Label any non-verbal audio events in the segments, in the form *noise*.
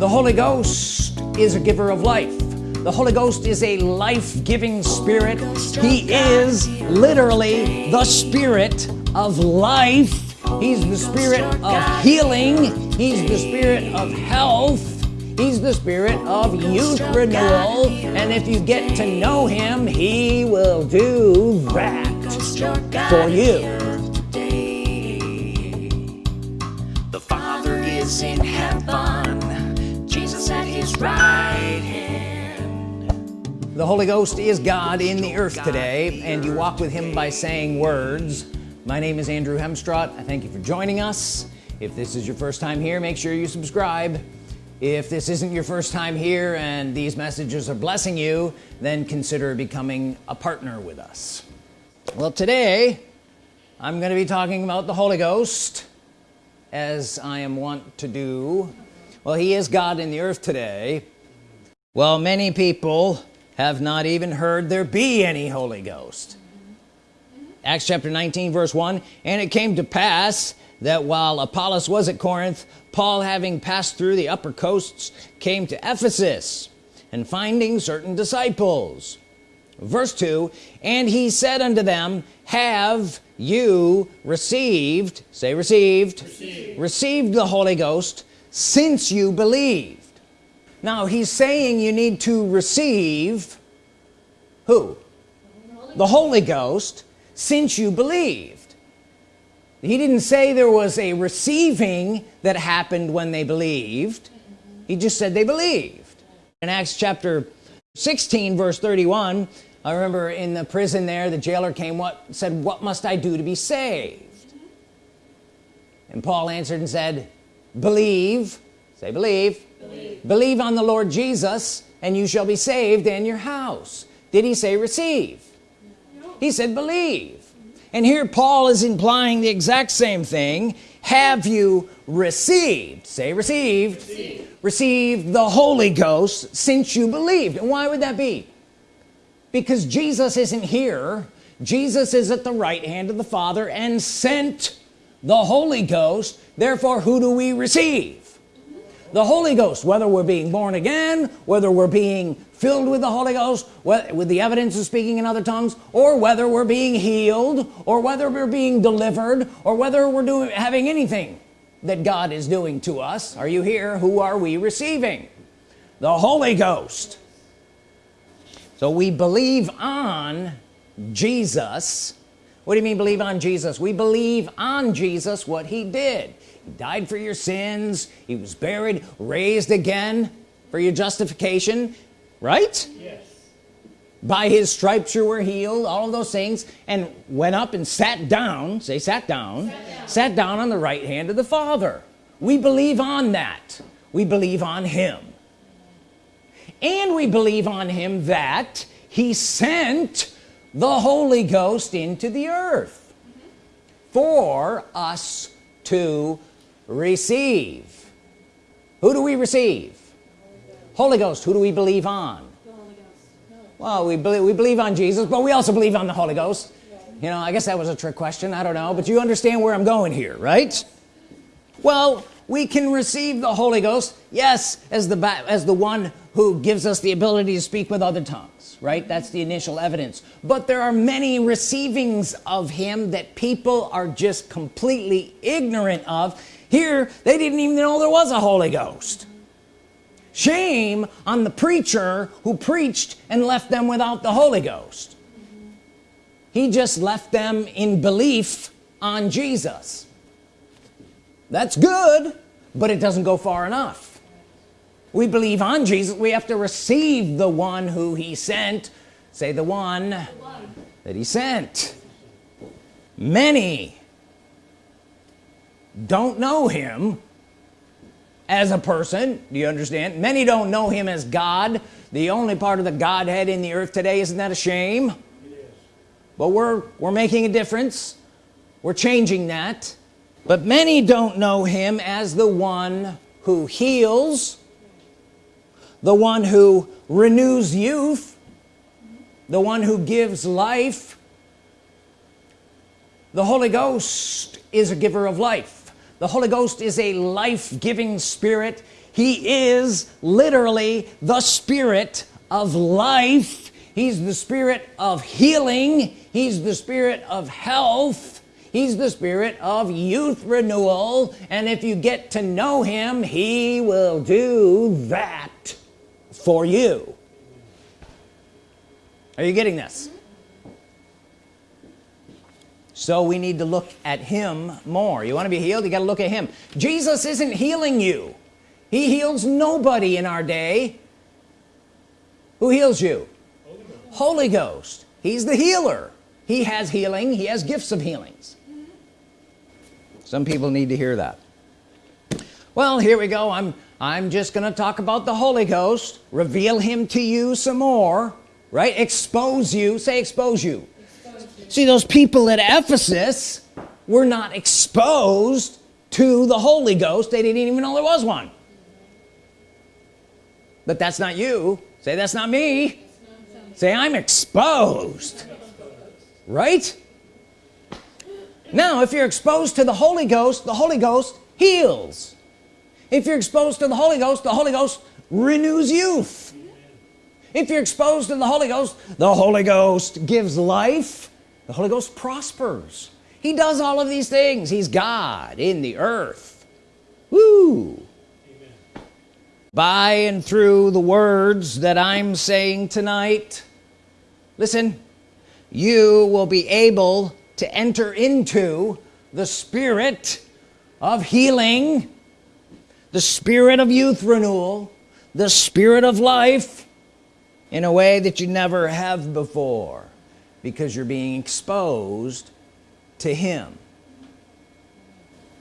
the Holy Ghost is a giver of life. The Holy Ghost is a life-giving spirit. He is literally the spirit of life. He's the spirit of healing. He's the spirit of health. He's the spirit of youth renewal and if you get to know him he will do that for you the Holy Ghost is God in the earth today and you walk with him by saying words. My name is Andrew Hemstrott I thank you for joining us. If this is your first time here make sure you subscribe. If this isn't your first time here and these messages are blessing you then consider becoming a partner with us. Well today I'm going to be talking about the Holy Ghost as I am wont to do. Well he is God in the earth today. Well many people have not even heard there be any Holy Ghost. Acts chapter 19 verse 1 and it came to pass that while Apollos was at Corinth Paul having passed through the upper coasts came to Ephesus and finding certain disciples. Verse 2 and he said unto them have you received say received received, received the Holy Ghost since you believed now he's saying you need to receive who? The Holy Ghost since you believed. He didn't say there was a receiving that happened when they believed. He just said they believed. In Acts chapter 16 verse 31 I remember in the prison there the jailer came what said what must I do to be saved? And Paul answered and said believe. Say believe believe, believe on the Lord Jesus and you shall be saved and your house. Did he say receive? No. he said believe. And here Paul is implying the exact same thing. Have you received? Say received. Received, received the Holy Ghost since you believed. And why would that be? Because Jesus isn't here. Jesus is at the right hand of the Father and sent the Holy Ghost. Therefore who do we receive the Holy Ghost whether we're being born again whether we're being filled with the Holy Ghost with the evidence of speaking in other tongues or whether we're being healed or whether we're being delivered or whether we're doing having anything that God is doing to us are you here? Who are we receiving? The Holy Ghost. So we believe on Jesus. What do you mean believe on Jesus? We believe on Jesus what he did died for your sins he was buried raised again for your justification right? Yes. By his stripes you were healed all of those things and went up and sat down say sat down sat down, sat down on the right hand of the Father. We believe on that. We believe on him. And we believe on him that he sent the Holy Ghost into the earth for us to receive. Who do we receive? Holy Ghost who do we believe on? Well we believe we believe on Jesus but we also believe on the Holy Ghost. You know I guess that was a trick question I don't know but you understand where I'm going here right? Well we can receive the Holy Ghost yes as the as the one who gives us the ability to speak with other tongues right? That's the initial evidence. But there are many receivings of him that people are just completely ignorant of here they didn't even know there was a Holy Ghost. Shame on the preacher who preached and left them without the Holy Ghost. He just left them in belief on Jesus. That's good but it doesn't go far enough. We believe on Jesus we have to receive the one who he sent. Say the one, the one. that he sent. Many don't know him as a person. Do you understand? Many don't know him as God. The only part of the Godhead in the earth today isn't that a shame? But we're we're making a difference. We're changing that. But many don't know him as the one who heals the one who renews youth the one who gives life. The Holy Ghost is a giver of life the Holy Ghost is a life-giving spirit. He is literally the spirit of life. He's the spirit of healing. He's the spirit of health. He's the spirit of youth renewal. And if you get to know him he will do that for you. Are you getting this so we need to look at him more. You want to be healed? You got to look at him. Jesus isn't healing you. He heals nobody in our day. Who heals you? Holy Ghost, Holy Ghost. he's the healer. He has healing. He has gifts of healings. Some people need to hear that. Well here we go. I'm I'm just gonna talk about the Holy Ghost. Reveal him to you some more right? Expose you. Say expose you, expose you. See those people at Ephesus were not exposed to the Holy Ghost. They didn't even know there was one. But that's not you. Say that's not me. Say I'm exposed. Right? Now if you're exposed to the Holy Ghost the Holy Ghost heals. If you're exposed to the Holy Ghost the Holy Ghost renews youth. If you're exposed to the Holy Ghost the Holy Ghost gives life the Holy Ghost prospers. He does all of these things. He's God in the earth. Woo! By and through the words that I'm saying tonight listen you will be able to enter into the spirit of healing the spirit of youth renewal the spirit of life in a way that you never have before because you're being exposed to him.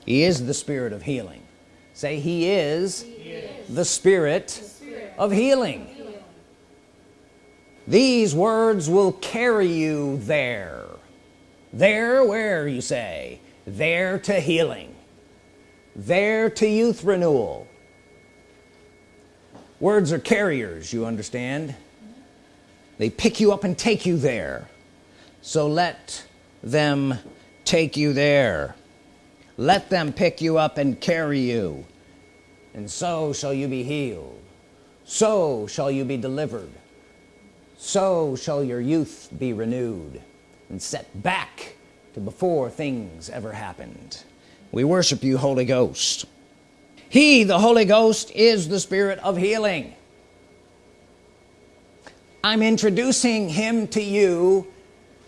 He is the spirit of healing. Say he is, he is. The, spirit the spirit of healing. healing. These words will carry you there. There where you say there to healing. There to youth renewal. Words are carriers you understand. They pick you up and take you there so let them take you there. Let them pick you up and carry you. And so shall you be healed. So shall you be delivered. So shall your youth be renewed and set back to before things ever happened. We worship you Holy Ghost. He the Holy Ghost is the spirit of healing. I'm introducing him to you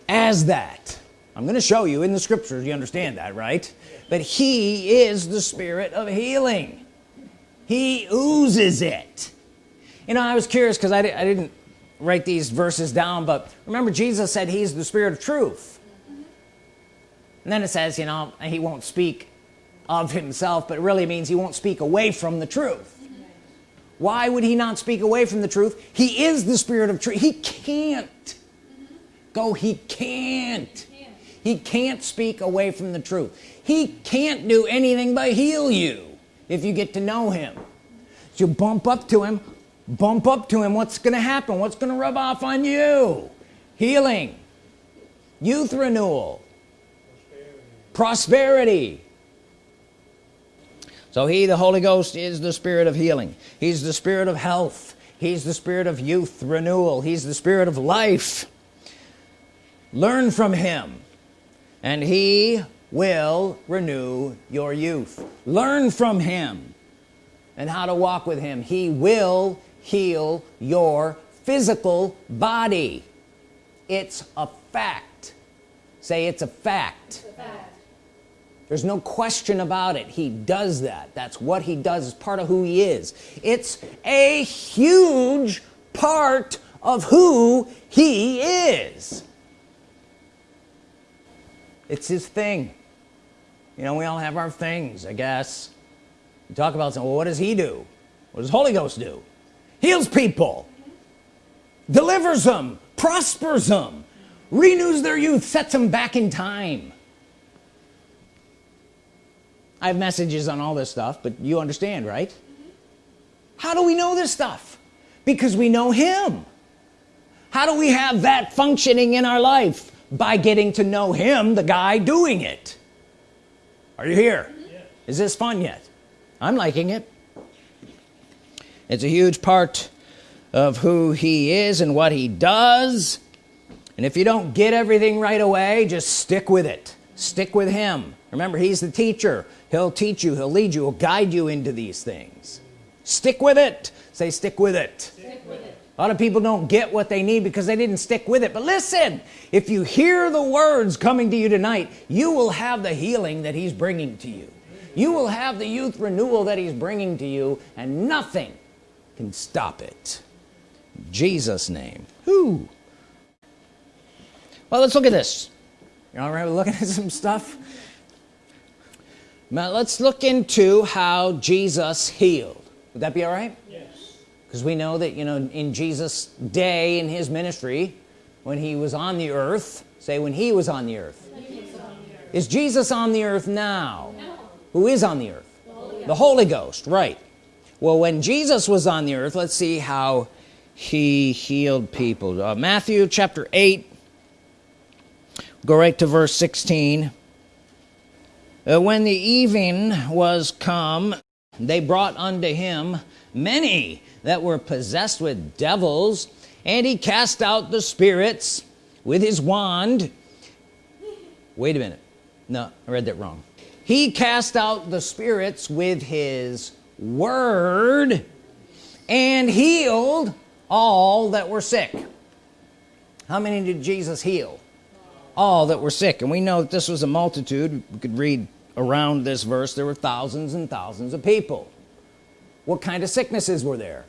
as that. I'm gonna show you in the scriptures you understand that right? But he is the spirit of healing. He oozes it. You know I was curious because I, I didn't write these verses down but remember Jesus said he's the spirit of truth. And then it says you know he won't speak of himself but it really means he won't speak away from the truth. Why would he not speak away from the truth? He is the spirit of truth he can't go he can't. He can't speak away from the truth. He can't do anything but heal you if you get to know him. So you bump up to him bump up to him. What's gonna happen? What's gonna rub off on you? Healing. Youth renewal. Prosperity, prosperity. so he the Holy Ghost is the spirit of healing. He's the spirit of health. He's the spirit of youth renewal. He's the spirit of life learn from him and he will renew your youth. Learn from him and how to walk with him. He will heal your physical body. It's a fact. Say it's a fact, it's a fact. there's no question about it. He does that. That's what he does. It's part of who he is. It's a huge part of who he is it's his thing. You know we all have our things I guess. You talk about well what does he do? What does Holy Ghost do? Heals people delivers them prospers them renews their youth sets them back in time. I have messages on all this stuff but you understand right? How do we know this stuff? Because we know him. How do we have that functioning in our life by getting to know him the guy doing it. Are you here? Yeah. Is this fun yet? I'm liking it. It's a huge part of who he is and what he does. And if you don't get everything right away just stick with it. Stick with him. Remember he's the teacher. He'll teach you. He'll lead you. He'll guide you into these things. Stick with it. Say stick with it, stick with it. A lot of people don't get what they need because they didn't stick with it. But listen if you hear the words coming to you tonight you will have the healing that he's bringing to you. You will have the youth renewal that he's bringing to you and nothing can stop it. Jesus name. Who? Well let's look at this. All right we're looking *laughs* at some stuff? Now let's look into how Jesus healed. Would that be all right? Yes because we know that you know in Jesus day in his ministry when he was on the earth say when he was on the earth, on the earth. is Jesus on the earth now? No. who is on the earth? The Holy, the Holy Ghost right. Well when Jesus was on the earth let's see how he healed people. Uh, Matthew chapter 8 go right to verse 16 uh, when the evening was come they brought unto him many that were possessed with devils and he cast out the spirits with his wand. Wait a minute. No I read that wrong. He cast out the spirits with his word and healed all that were sick. How many did Jesus heal? All that were sick. And we know that this was a multitude. We could read around this verse. There were thousands and thousands of people. What kind of sicknesses were there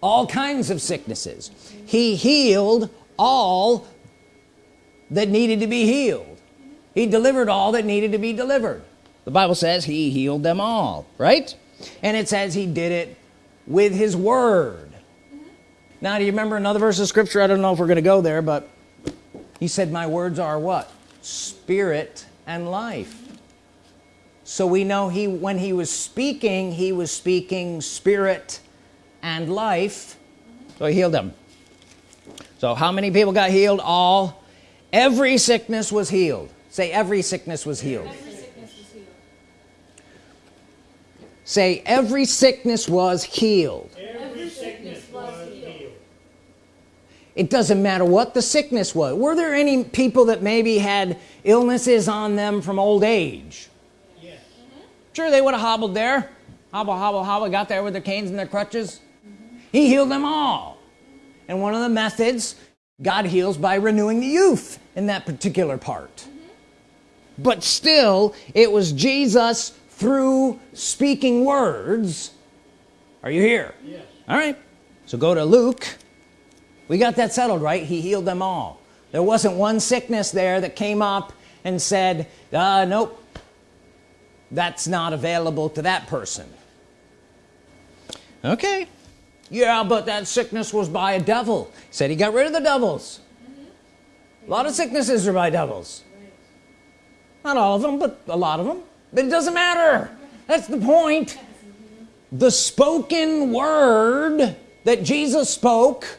all kinds of sicknesses. He healed all that needed to be healed. He delivered all that needed to be delivered. The Bible says he healed them all right? And it says he did it with his word. Now do you remember another verse of scripture? I don't know if we're gonna go there but he said my words are what? Spirit and life. So we know he when he was speaking he was speaking spirit and life. So he healed them. So how many people got healed? All. Every sickness was healed. Say every sickness was healed, sickness was healed. say every sickness was healed. Every sickness was healed. It doesn't matter what the sickness was. Were there any people that maybe had illnesses on them from old age? Yes. sure they would have hobbled there. Hobble hobble hobble got there with their canes and their crutches. mm -hmm. He healed them all. And one of the methods God heals by renewing the youth in that particular part. Mm -hmm. but still it was Jesus through speaking words. Are you here? Yes. all right. So go to Luke. We got that settled right? He healed them all. There wasn't one sickness there that came up and said uh, nope. That's not available to that person. Okay yeah but that sickness was by a devil. Said he got rid of the devils. Mm-hmm. A lot of sicknesses are by devils. Not all of them but a lot of them. But it doesn't matter. That's the point. The spoken word that Jesus spoke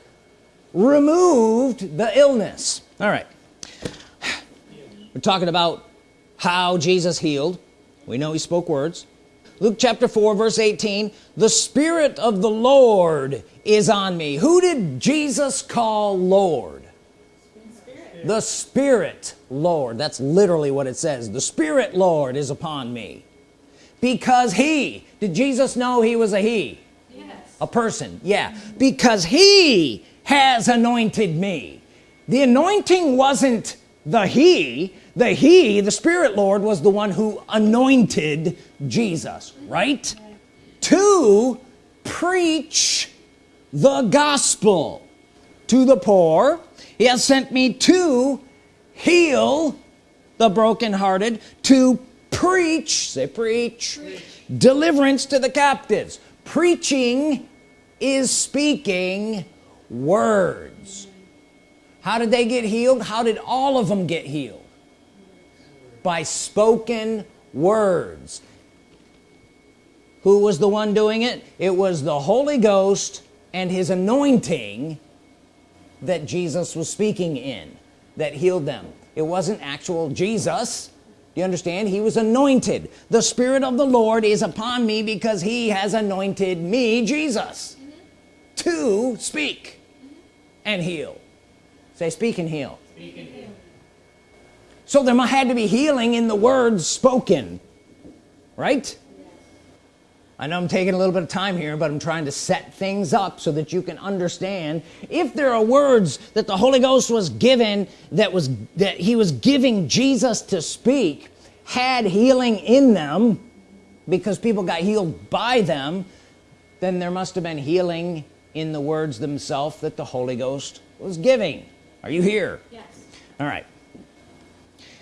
removed the illness. All right. We're talking about how Jesus healed. We know he spoke words Luke chapter 4 verse 18 the Spirit of the Lord is on me. Who did Jesus call Lord? Spirit. the Spirit Lord. That's literally what it says. The Spirit Lord is upon me. Because he did Jesus know he was a he? Yes. a person yeah. Because he has anointed me. The anointing wasn't the he the he the spirit lord was the one who anointed jesus right? To preach the gospel to the poor. He has sent me to heal the brokenhearted to preach say preach. preach deliverance to the captives. Preaching is speaking words. How did they get healed? How did all of them get healed by spoken words. Who was the one doing it? It was the Holy Ghost and his anointing that Jesus was speaking in that healed them. It wasn't actual Jesus. You understand? He was anointed. The Spirit of the Lord is upon me because he has anointed me Jesus to speak and heal. Say speak and heal, speak and heal. So there had to be healing in the words spoken right? I know I'm taking a little bit of time here but I'm trying to set things up so that you can understand. If there are words that the Holy Ghost was given that was that he was giving Jesus to speak had healing in them because people got healed by them then there must have been healing in the words themselves that the Holy Ghost was giving. Are you here? Yes. All right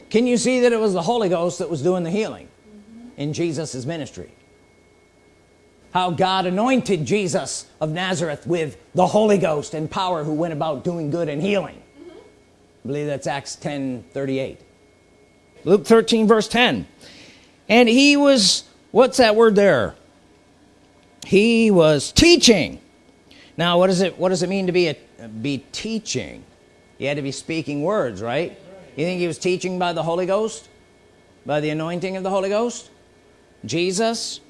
can you see that it was the Holy Ghost that was doing the healing mm -hmm. in Jesus's ministry? How God anointed Jesus of Nazareth with the Holy Ghost and power who went about doing good and healing. Mm -hmm. I believe that's Acts 10 38 Luke 13 verse 10 and he was what's that word there? He was teaching. Now what does it what does it mean to be a be teaching? He had to be speaking words right you think he was teaching by the Holy Ghost? By the anointing of the Holy Ghost? Jesus?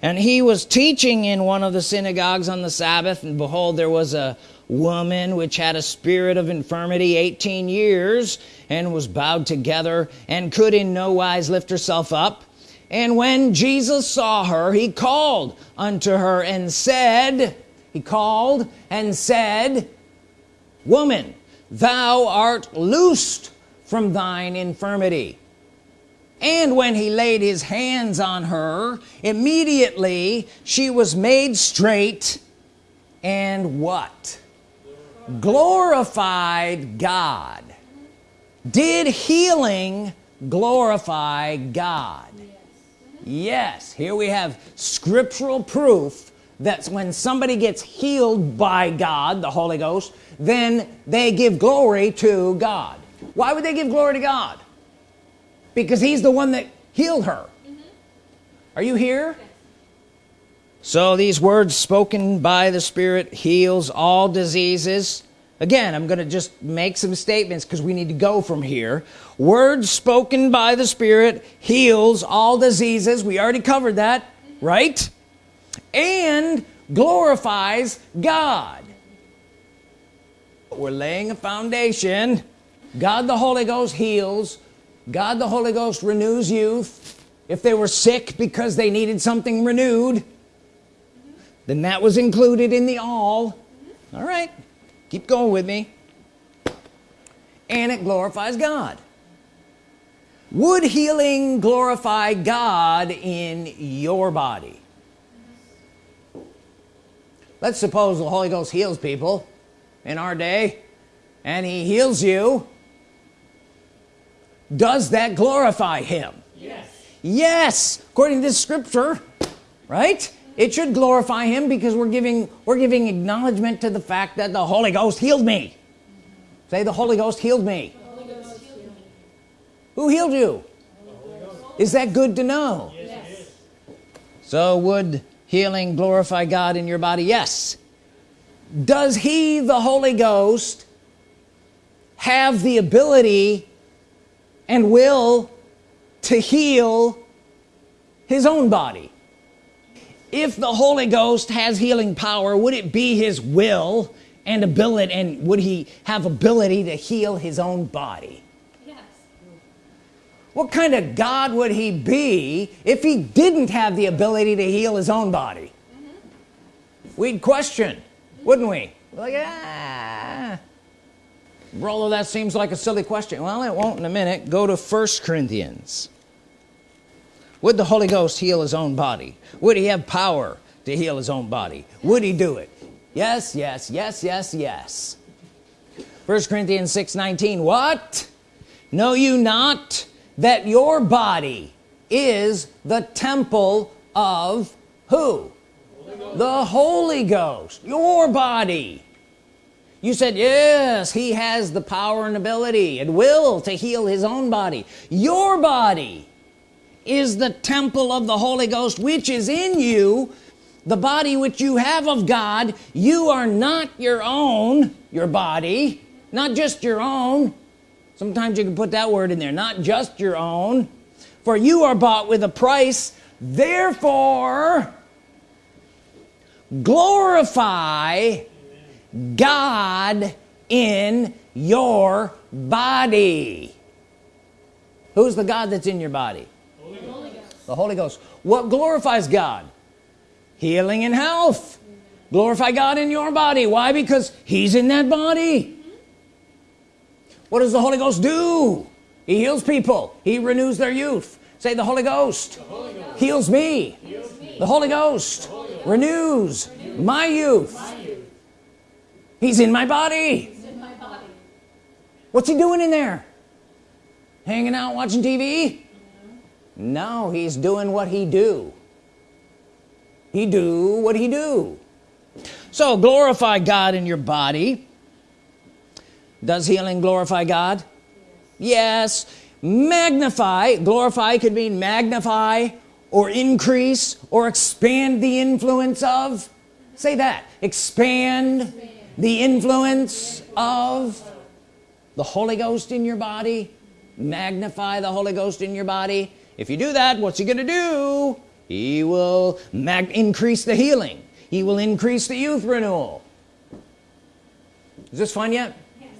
And he was teaching in one of the synagogues on the Sabbath and behold there was a woman which had a spirit of infirmity 18 years and was bowed together and could in no wise lift herself up. And when Jesus saw her he called unto her and said he called and said woman thou art loosed from thine infirmity. And when he laid his hands on her immediately she was made straight and what? Glorified God. Did healing glorify God? Yes here we have scriptural proof that when somebody gets healed by God the Holy Ghost then they give glory to God why would they give glory to God? Because he's the one that healed her. Mm -hmm. are you here? So these words spoken by the Spirit heals all diseases. Again I'm gonna just make some statements because we need to go from here. Words spoken by the Spirit heals all diseases. We already covered that right? And glorifies God. We're laying a foundation God the Holy Ghost heals. God the Holy Ghost renews youth if they were sick because they needed something renewed then that was included in the all. All right. Keep going with me. And it glorifies God. Would healing glorify God in your body? Let's suppose the Holy Ghost heals people in our day and he heals you does that glorify him? Yes. Yes. According to this scripture right? It should glorify him because we're giving we're giving acknowledgement to the fact that the Holy Ghost healed me. Say the Holy Ghost healed me, Ghost healed me. who healed you? Is that good to know? Yes. so would healing glorify God in your body? Yes. Does he the Holy Ghost have the ability and will to heal his own body. If the Holy Ghost has healing power would it be his will and ability and would he have ability to heal his own body? Yes. What kind of God would he be if he didn't have the ability to heal his own body? Mm -hmm. we'd question wouldn't we? Like ah although that seems like a silly question. Well it won't in a minute. Go to first Corinthians. Would the Holy Ghost heal his own body? Would he have power to heal his own body? Would he do it? Yes yes yes yes yes. First Corinthians 6 19 what? Know you not that your body is the temple of who? Holy the Holy Ghost. Your body you said yes he has the power and ability and will to heal his own body. Your body is the temple of the Holy Ghost which is in you. The body which you have of God you are not your own your body not just your own. Sometimes you can put that word in there not just your own. For you are bought with a price therefore glorify God in your body. Who's the God that's in your body? Holy the Holy Ghost. What glorifies God? Healing and health. Glorify God in your body. Why? Because he's in that body. What does the Holy Ghost do? He heals people. He renews their youth. Say the Holy Ghost, the Holy Ghost. Heals, me. heals me the Holy Ghost, the Holy Ghost. Renews, renews my, youth. my youth he's in my body. What's he doing in there? Hanging out watching TV mm-hmm. no he's doing what he do. He do what he do. So glorify God in your body. Does healing glorify God? Yes, yes. magnify glorify could mean magnify or increase or expand the influence of. Say that. Expand, expand. The influence of the Holy Ghost in your body magnify the Holy Ghost in your body if you do that what's he gonna do he will increase the healing he will increase the youth renewal is this fun yet yes.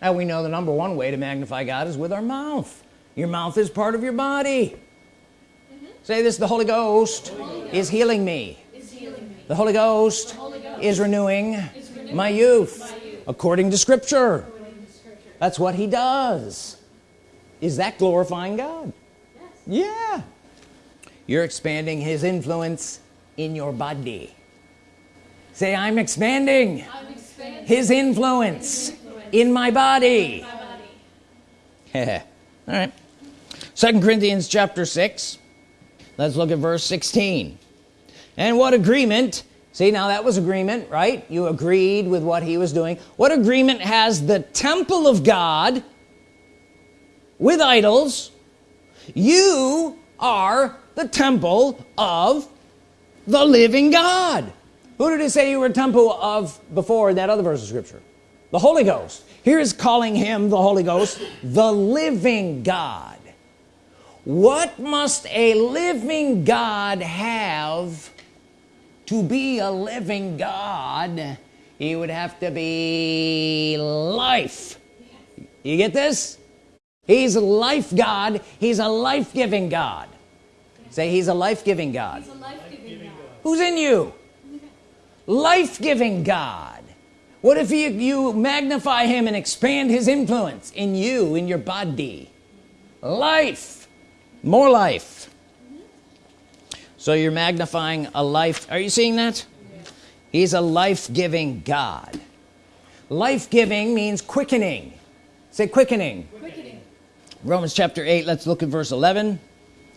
and we know the number one way to magnify God is with our mouth your mouth is part of your body mm -hmm. say this the Holy Ghost, Holy Ghost. Is, healing me. is healing me the Holy Ghost, the Holy Ghost. Is, renewing my youth. According, to scripture. that's what he does is that glorifying God yes. yeah you're expanding his influence in your body say I'm expanding, his, influence in my body, in my body. all right second Corinthians chapter 6 let's look at verse 16 and what agreement see now that was agreement right? You agreed with what he was doing. What agreement has the temple of God with idols? You are the temple of the living God. Who did it say you were temple of before that other verse of scripture? The Holy Ghost. Here is calling him the Holy Ghost the living God. What must a living God have to be a living God he would have to be life. You get this? He's a life God. He's a life-giving God. Say he's a life-giving God. Life God. Who's in you? Life-giving God. What if you, you magnify him and expand his influence in you in your body? Life. More life so you're magnifying a life are you seeing that? He's a life-giving God. Life-giving means quickening. Say quickening. quickening. Romans chapter 8 let's look at verse 11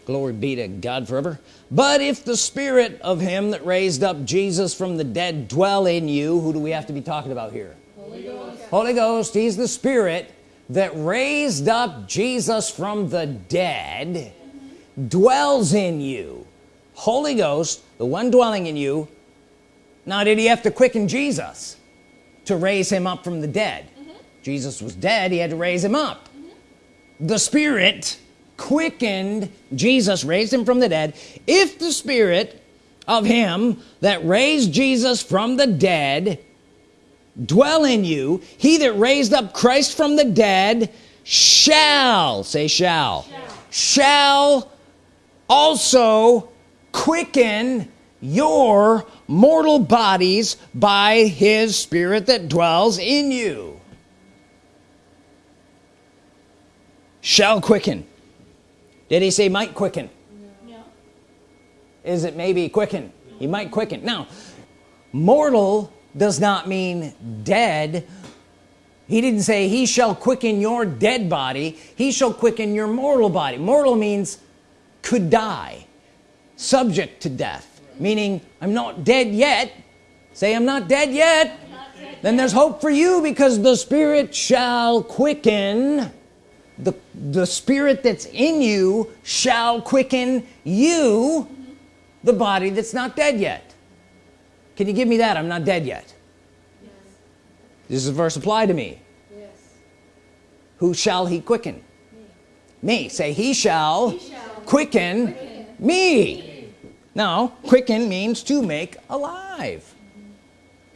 glory be to God forever. But if the spirit of him that raised up Jesus from the dead dwell in you who do we have to be talking about here? Holy Ghost, Holy Ghost he's the spirit that raised up Jesus from the dead dwells in you Holy Ghost the one dwelling in you now did he have to quicken Jesus to raise him up from the dead mm -hmm. Jesus was dead he had to raise him up mm -hmm. the Spirit quickened Jesus raised him from the dead if the Spirit of him that raised Jesus from the dead dwell in you he that raised up Christ from the dead shall say shall shall, shall also quicken your mortal bodies by his spirit that dwells in you. Shall quicken. Did he say might quicken? No. is it maybe quicken? He might quicken. Now mortal does not mean dead. He didn't say he shall quicken your dead body he shall quicken your mortal body. Mortal means could die subject to death. Meaning I'm not dead yet. Say I'm not dead yet. Not dead then there's hope for you because the Spirit shall quicken. The the spirit that's in you shall quicken you the body that's not dead yet. Can you give me that? I'm not dead yet. Yes. this is a verse apply to me? Yes. who shall he quicken? Me, me. say he shall, he shall quicken, quicken, me. Me now quicken means to make alive.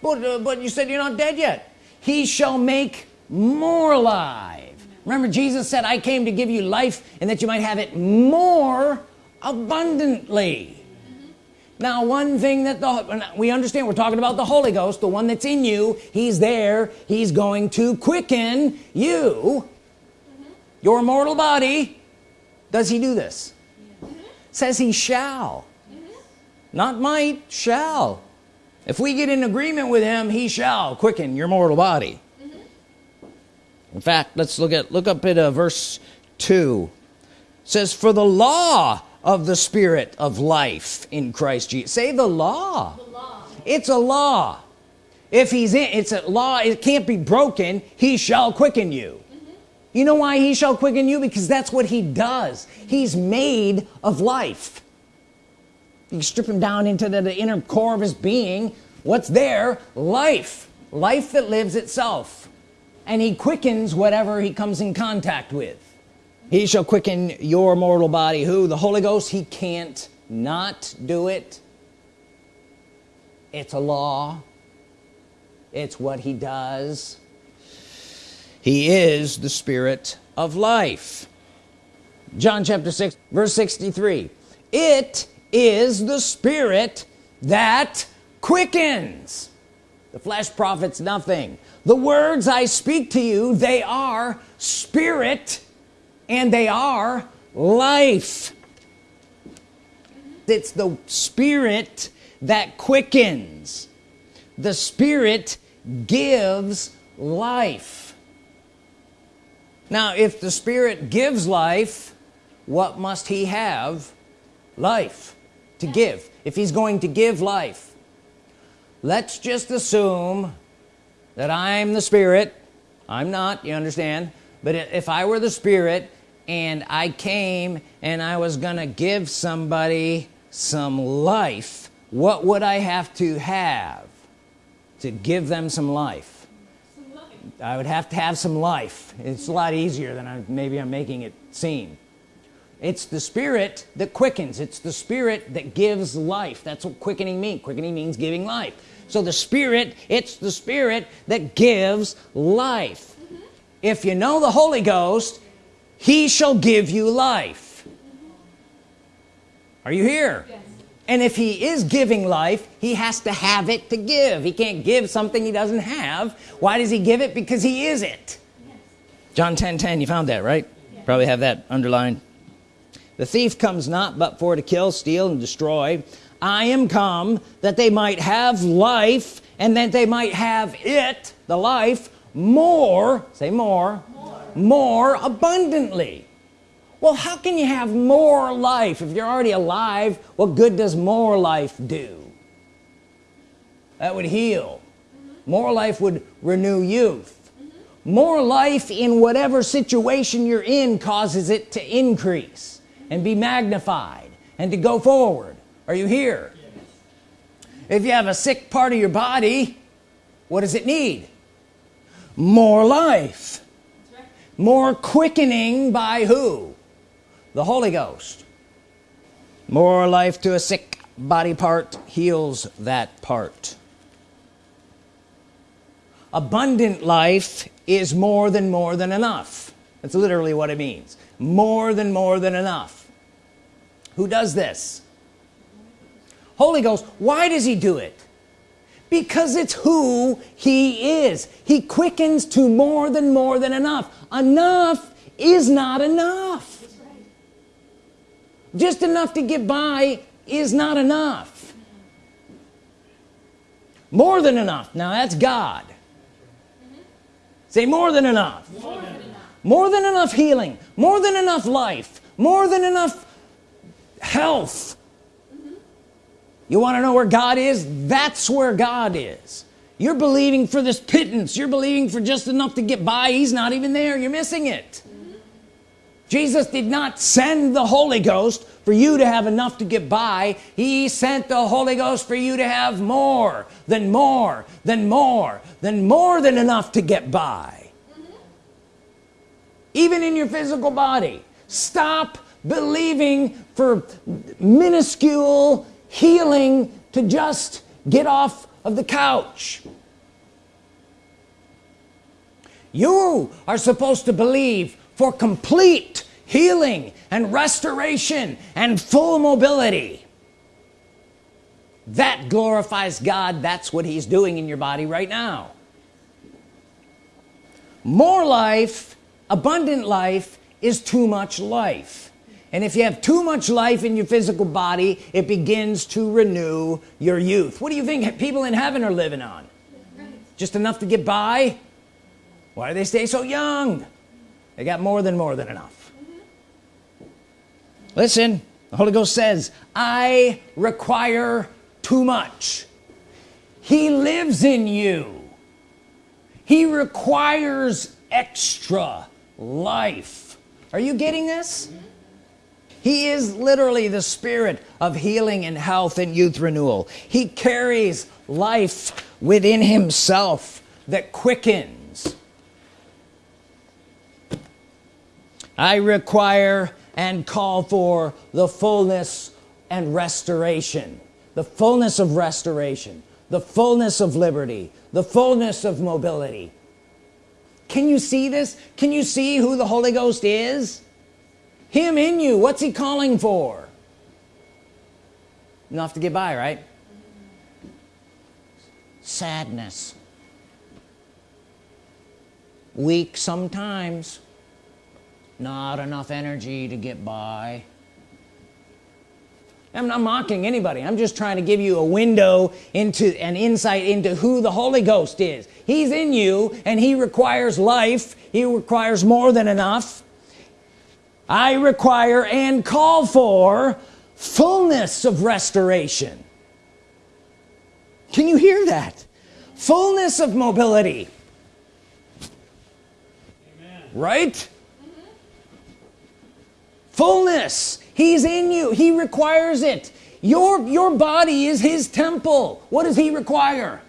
But, uh, but you said you're not dead yet. He shall make more alive. Remember Jesus said I came to give you life and that you might have it more abundantly. Now one thing that the we understand we're talking about the Holy Ghost the one that's in you. He's there. He's going to quicken you. Your mortal body. Does he do this? Says he shall not might shall. If we get in agreement with him he shall quicken your mortal body. In fact let's look at look up at uh, verse 2 it says for the law of the spirit of life in Christ Jesus say the law, the law. it's a law. If he's in it's a law it can't be broken. He shall quicken you. Mm-hmm. you know why he shall quicken you? Because that's what he does. He's made of life you strip him down into the, the inner core of his being. What's there? Life. Life that lives itself. And he quickens whatever he comes in contact with. He shall quicken your mortal body. Who? The Holy Ghost. He can't not do it. It's a law. It's what he does. He is the spirit of life. John chapter 6 verse 63 it is the spirit that quickens. The flesh profits nothing. The words I speak to you they are spirit and they are life. It's the spirit that quickens. The spirit gives life. Now if the spirit gives life what must he have? Life to give if he's going to give life. Let's just assume that I'm the spirit. I'm not you understand? But if I were the spirit and I came and I was gonna give somebody some life what would I have to have to give them some life, some life. I would have to have some life. It's a lot easier than I, maybe I'm making it seem it's the spirit that quickens. It's the spirit that gives life. That's what quickening means. Quickening means giving life. So the spirit it's the spirit that gives life. Mm-hmm. If you know the Holy Ghost he shall give you life. Mm-hmm. Are you here? Yes. and if he is giving life he has to have it to give. He can't give something he doesn't have. Why does he give it? Because he is it. Yes. John 10 10 you found that right? Yes. probably have that underlined the thief comes not but for to kill steal and destroy. I am come that they might have life and that they might have it the life more say more more, more abundantly. Well how can you have more life if you're already alive? What good does more life do? That would heal. More life would renew youth. More life in whatever situation you're in causes it to increase and be magnified and to go forward. Are you here? Yes. if you have a sick part of your body what does it need? More life. Right. more quickening by who? The Holy Ghost. More life to a sick body part heals that part. Abundant life is more than more than enough. That's literally what it means. More than more than enough who does this? Holy Ghost why does he do it? Because it's who he is. He quickens to more than more than enough. Enough is not enough. Just enough to get by is not enough. More than enough. Now that's God. Say more than enough. More than enough, more than enough healing. More than enough life. More than enough health. You want to know where God is? That's where God is. You're believing for this pittance. You're believing for just enough to get by. He's not even there. You're missing it. Jesus did not send the Holy Ghost for you to have enough to get by. He sent the Holy Ghost for you to have more than more than more than more than enough to get by. Even in your physical body. Stop believing for minuscule healing to just get off of the couch. You are supposed to believe for complete healing and restoration and full mobility. That glorifies God. That's what he's doing in your body right now. More life abundant life is too much life and if you have too much life in your physical body it begins to renew your youth. What do you think people in heaven are living on? Just enough to get by? Why do they stay so young? They got more than more than enough. Listen the Holy Ghost says I require too much. He lives in you. He requires extra life. Are you getting this he is literally the spirit of healing and health and youth renewal. He carries life within himself that quickens. I require and call for the fullness and restoration the fullness of restoration the fullness of liberty the fullness of mobility. Can you see this? Can you see who the Holy Ghost is him in you what's he calling for? Enough to get by right? Sadness. Weak sometimes. Not enough energy to get by. I'm not mocking anybody. I'm just trying to give you a window into an insight into who the Holy Ghost is. He's in you and he requires life. He requires more than enough I require and call for fullness of restoration. Can you hear that? Fullness of mobility. Amen. right? Mm -hmm. fullness. He's in you. He requires it. Your your body is his temple. What does he require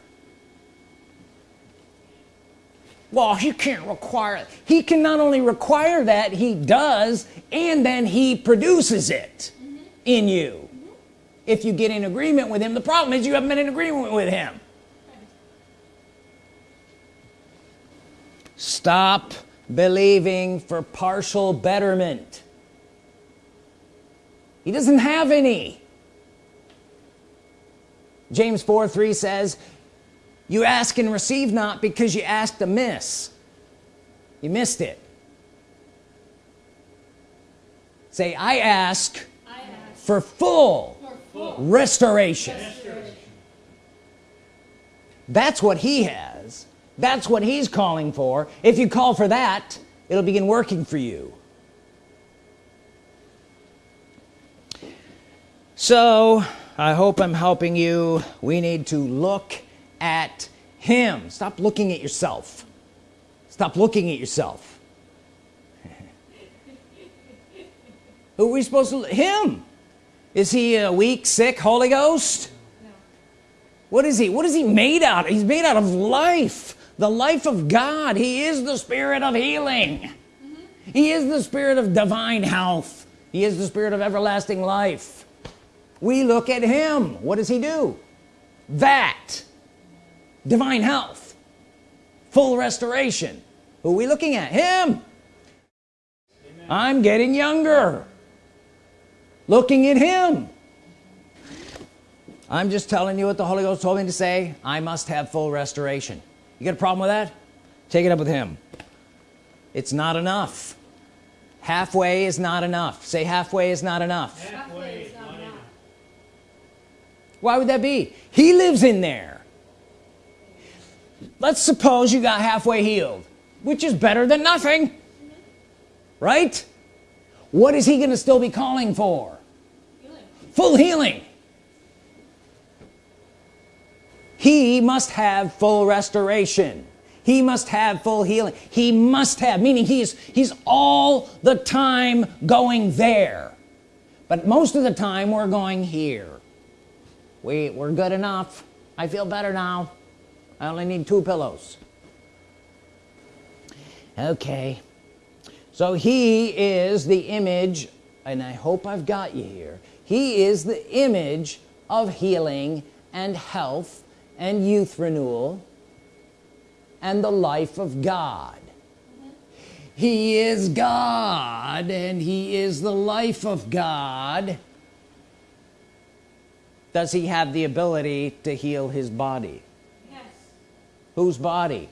well he can't require it he can not only require that he does and then he produces it mm -hmm. in you mm -hmm. if you get in agreement with him the problem is you haven't been in agreement with him stop believing for partial betterment he doesn't have any James 4 3 says you ask and receive not because you asked amiss. You missed it. Say I ask, I ask for, full for full, restoration. restoration. That's what he has. That's what he's calling for. If you call for that it'll begin working for you. So I hope I'm helping you. We need to look at him. Stop looking at yourself. Stop looking at yourself. *laughs* Who are we supposed to him? Is he a weak sick Holy Ghost? No. what is he what is he made out of? He's made out of life. The life of God. He is the spirit of healing. Mm -hmm. he is the spirit of divine health. He is the spirit of everlasting life. We look at him. What does he do? That divine health full restoration. Who are we looking at? Him. Amen. I'm getting younger. Looking at him. I'm just telling you what the Holy Ghost told me to say. I must have full restoration. You got a problem with that? Take it up with him. It's not enough. Halfway is not enough. Say halfway is not enough, halfway is not enough. why would that be? He lives in there let's suppose you got halfway healed which is better than nothing right? What is he gonna still be calling for? Healing. full healing. He must have full restoration. He must have full healing. He must have meaning he's he's all the time going there. But most of the time we're going here. We we're good enough. I feel better now I only need two pillows. Okay. So he is the image and I hope I've got you here. He is the image of healing and health and youth renewal and the life of God. He is God and he is the life of God. Does he have the ability to heal his body. Whose body?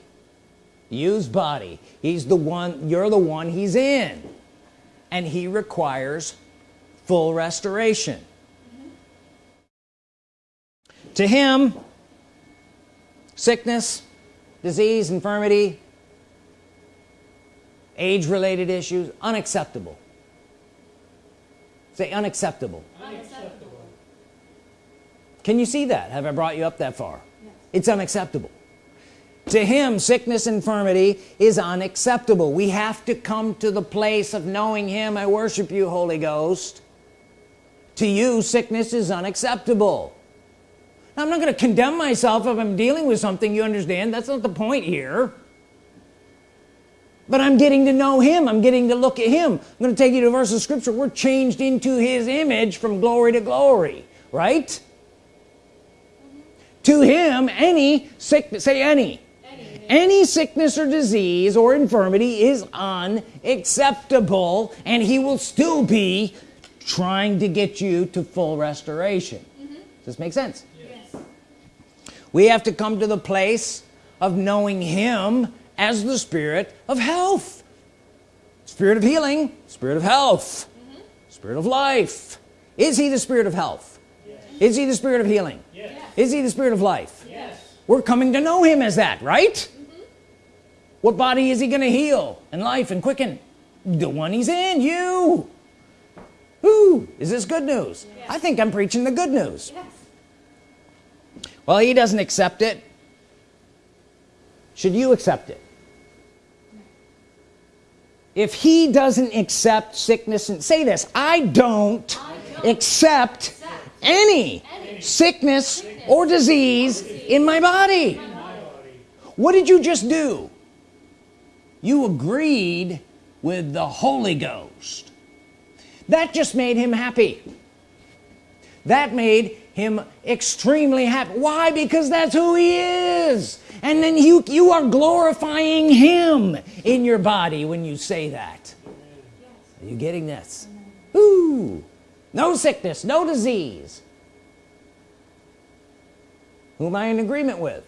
You's body. He's the one you're the one he's in. And he requires full restoration. To him sickness disease infirmity age-related issues unacceptable. Say unacceptable. Unacceptable. can you see that? Have I brought you up that far? It's unacceptable to him sickness infirmity is unacceptable. We have to come to the place of knowing him. I worship you Holy Ghost. To you sickness is unacceptable. Now, I'm not going to condemn myself if I'm dealing with something you understand? That's not the point here. But I'm getting to know him. I'm getting to look at him. I'm going to take you to a verse of scripture. We're changed into his image from glory to glory right? To him any sickness say any any sickness or disease or infirmity is unacceptable and he will still be trying to get you to full restoration mm-hmm. does this make sense Yes. we have to come to the place of knowing him as the spirit of health spirit of healing spirit of health mm-hmm. spirit of life is he the spirit of health yes. is he the spirit of healing yes. is he the spirit of life. We're coming to know him as that right? What body is he gonna heal and life and quicken? The one he's in you. Who is this good news? I think I'm preaching the good news. Yes. well he doesn't accept it. Should you accept it? If he doesn't accept sickness and say this I don't, I don't accept accept any any sickness or disease in my body. What did you just do? You agreed with the Holy Ghost. That just made him happy. That made him extremely happy. Why? Because that's who he is. And then you you are glorifying him in your body when you say that. Are you getting this? Ooh. no sickness no disease who am I in agreement with?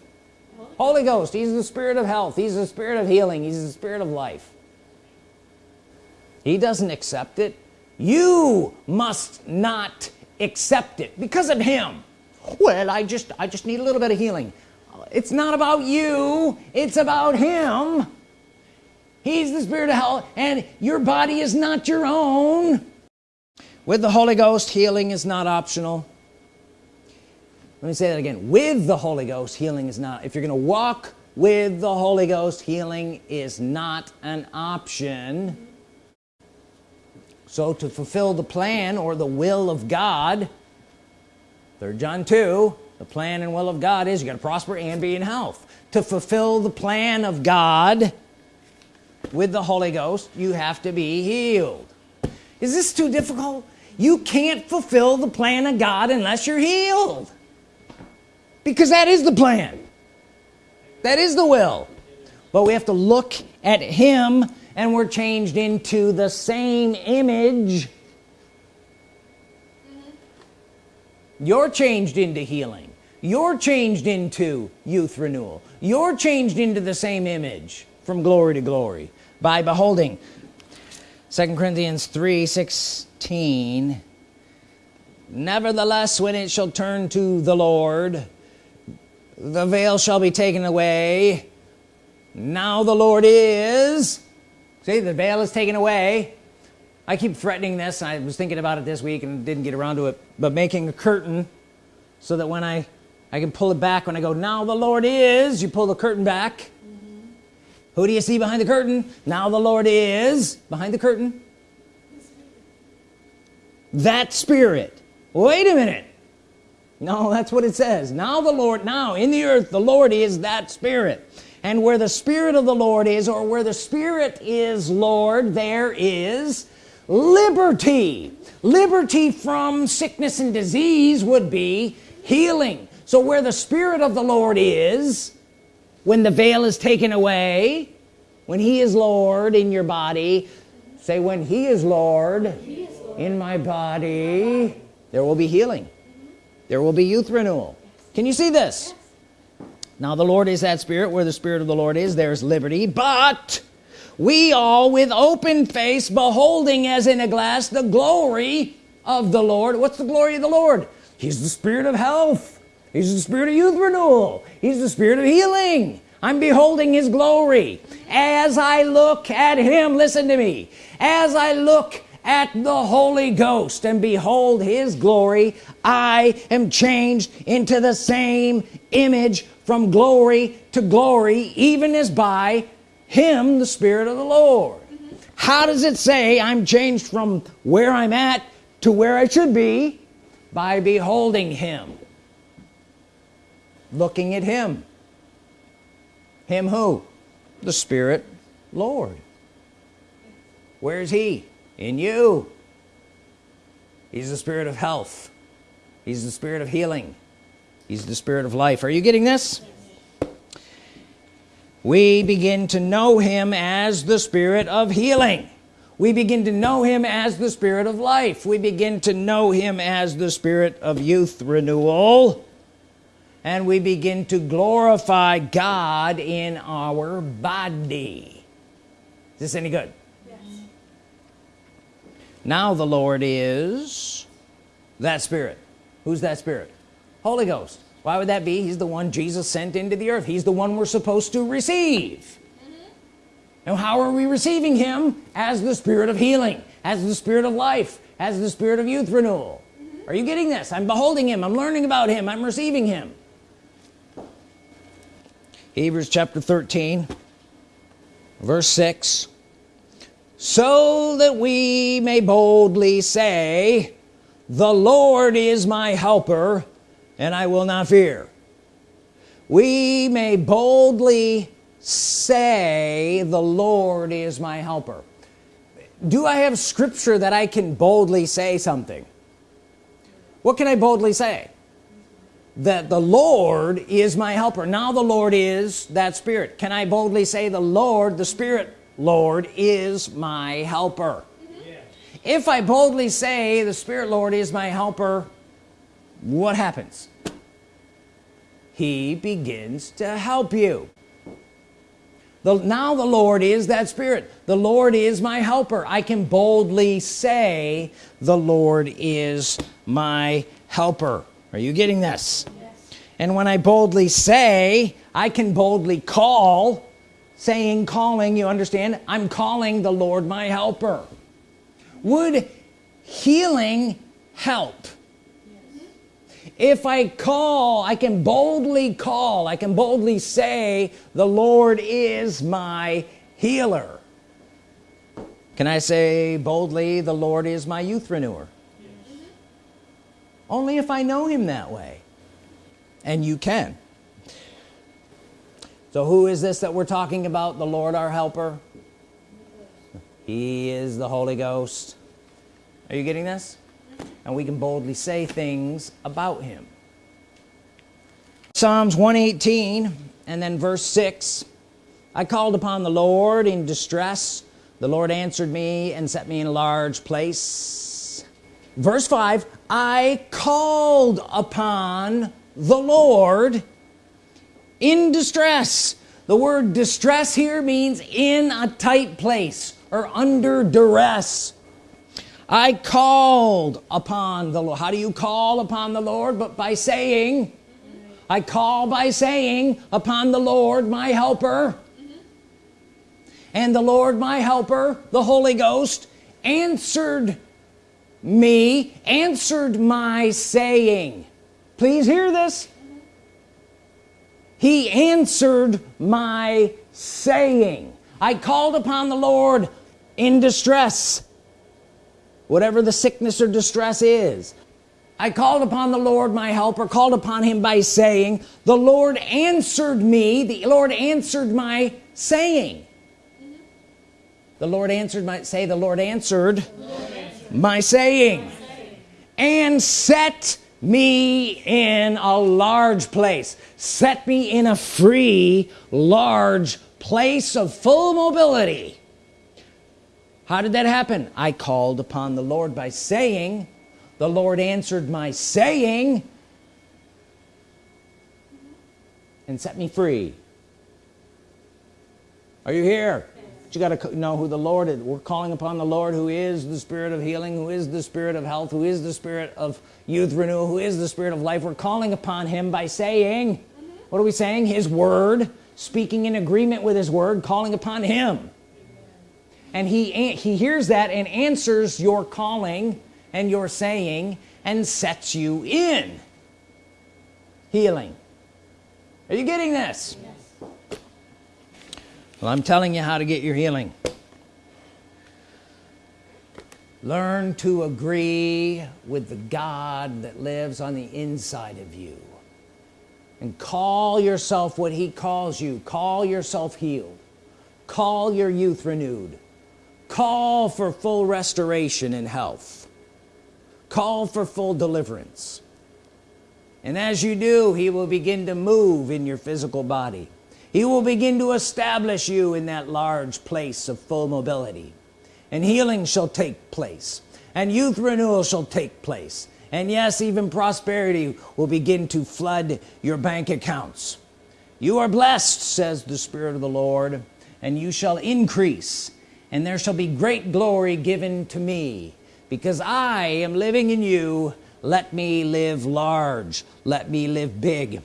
Holy Ghost he's the spirit of health he's the spirit of healing he's the spirit of life. He doesn't accept it. You must not accept it because of him. Well I just I just need a little bit of healing. It's not about you it's about him. He's the spirit of health and your body is not your own. With the Holy Ghost healing is not optional let me say that again. With the Holy Ghost healing is not if you're gonna walk with the Holy Ghost healing is not an option. So to fulfill the plan or the will of God third John 2 the plan and will of God is you got to prosper and be in health. To fulfill the plan of God with the Holy Ghost you have to be healed. Is this too difficult? You can't fulfill the plan of God unless you're healed because that is the plan. That is the will. But we have to look at him and we're changed into the same image. Mm-hmm. You're changed into healing. You're changed into youth renewal. You're changed into the same image from glory to glory by beholding. Second Corinthians 3 16 nevertheless when it shall turn to the Lord the veil shall be taken away. Now the Lord is. See the veil is taken away. I keep threatening this I was thinking about it this week and didn't get around to it but making a curtain so that when I I can pull it back when I go now the Lord is you pull the curtain back. Who do you see behind the curtain? Now the Lord is behind the curtain? That spirit. Wait a minute no that's what it says. Now the Lord now in the earth the Lord is that spirit. And where the Spirit of the Lord is or where the Spirit is Lord there is liberty. Liberty from sickness and disease would be healing. So where the Spirit of the Lord is when the veil is taken away when he is Lord in your body say when he is Lord, he is Lord. in my body there will be healing there will be youth renewal. Can you see this? Now the Lord is that spirit. Where the Spirit of the Lord is there's liberty. But we all with open face beholding as in a glass the glory of the Lord. What's the glory of the Lord? He's the spirit of health. He's the spirit of youth renewal. He's the spirit of healing. I'm beholding his glory. As I look at him listen to me. As I look at the Holy Ghost and behold his glory. I am changed into the same image from glory to glory even as by him the Spirit of the Lord. How does it say I'm changed from where I'm at to where I should be by beholding him. Looking at him. Him who? The Spirit Lord. Where's he in you. He's the spirit of health. He's the spirit of healing. He's the spirit of life. Are you getting this? We begin to know him as the spirit of healing. We begin to know him as the spirit of life. We begin to know him as the spirit of youth renewal. And we begin to glorify God in our body. Is this any good. Now the Lord is that spirit. Who's that spirit? Holy Ghost. Why would that be? He's the one Jesus sent into the earth. He's the one we're supposed to receive. Mm -hmm. and how are we receiving him? As the spirit of healing as the spirit of life as the spirit of youth renewal. Mm -hmm. are you getting this? I'm beholding him. I'm learning about him. I'm receiving him. Hebrews chapter 13 verse 6 so that we may boldly say the Lord is my helper and I will not fear. We may boldly say the Lord is my helper. Do I have scripture that I can boldly say something? What can I boldly say? That the Lord is my helper. Now the Lord is that spirit. Can I boldly say the Lord the Spirit Lord is my helper. If I boldly say the Spirit Lord is my helper what happens? He begins to help you. The, now the Lord is that spirit. The Lord is my helper. I can boldly say the Lord is my helper. Are you getting this? Yes. and when I boldly say I can boldly call saying calling you understand? I'm calling the Lord my helper. Would healing help? If I call I can boldly call. I can boldly say the Lord is my healer. Can I say boldly the Lord is my youth renewer yes. only if I know him that way. And you can so who is this that we're talking about? The Lord our helper? He is the Holy Ghost. Are you getting this? And we can boldly say things about him. Psalms 118 and then verse 6 I called upon the Lord in distress. The Lord answered me and set me in a large place. Verse 5 I called upon the Lord in distress. The word distress here means in a tight place or under duress. I called upon the Lord how do you call upon the Lord but by saying I call by saying upon the Lord my helper and the Lord my helper the Holy Ghost answered me answered my saying. Please hear this he answered my saying. I called upon the Lord in distress whatever the sickness or distress is. I called upon the Lord my helper called upon him by saying the Lord answered me. The Lord answered my saying. The Lord answered my say the Lord answered, Lord answered. my saying. And set me in a large place. Set me in a free large place of full mobility. How did that happen? I called upon the Lord by saying the Lord answered my saying and set me free. Are you here you got to know who the Lord is. We're calling upon the Lord who is the spirit of healing who is the spirit of health who is the spirit of youth renewal who is the spirit of life. We're calling upon him by saying what are we saying? His word speaking in agreement with his word calling upon him. And he he hears that and answers your calling and your saying and sets you in. Healing. Are you getting this well I'm telling you how to get your healing. Learn to agree with the God that lives on the inside of you. And call yourself what he calls you. Call yourself healed. Call your youth renewed. Call for full restoration and health. Call for full deliverance. And as you do he will begin to move in your physical body he will begin to establish you in that large place of full mobility. And healing shall take place. And youth renewal shall take place. And yes even prosperity will begin to flood your bank accounts. You are blessed says the Spirit of the Lord and you shall increase and there shall be great glory given to me. Because I am living in you. Let me live large. Let me live big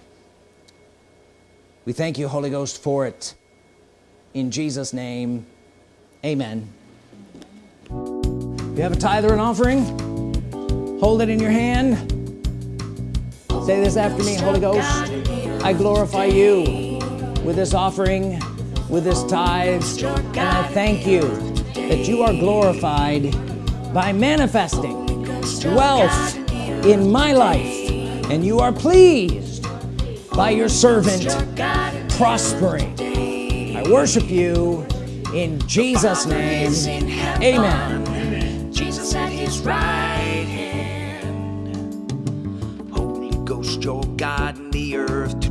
we thank you Holy Ghost for it. In Jesus name amen. You have a tithe or an offering? Hold it in your hand. Say this after me Holy Ghost. I glorify you with this offering with this tithe and I thank you that you are glorified by manifesting wealth in my life and you are pleased by your servant prospering. I worship you in Jesus name. Amen. Jesus at his right hand. Holy Ghost your God in the earth